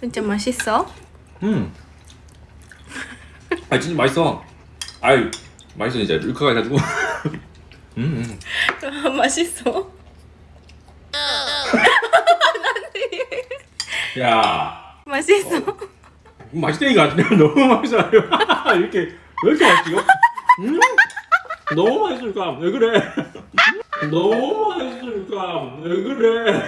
진짜 맛있어? 음. 아 진짜 맛있어. 아유 맛있어 진짜 룰카가 해가지고. 음. 음. 맛있어? 야 맛있어? 어. 맛있다니까 너무 맛있어요. 이렇게 왜 이렇게 맛있어? 음. 너무 맛있으니까 왜 그래? 너무 맛있으니까 왜 그래?